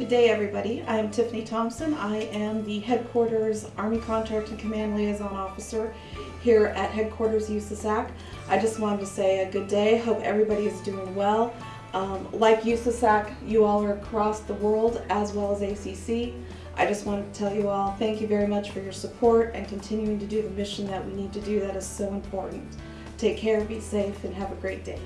Good day, everybody. I am Tiffany Thompson. I am the Headquarters Army Contracting Command Liaison Officer here at Headquarters USASAC. I just wanted to say a good day. Hope everybody is doing well. Um, like USASAC, you all are across the world as well as ACC. I just wanted to tell you all thank you very much for your support and continuing to do the mission that we need to do that is so important. Take care, be safe, and have a great day.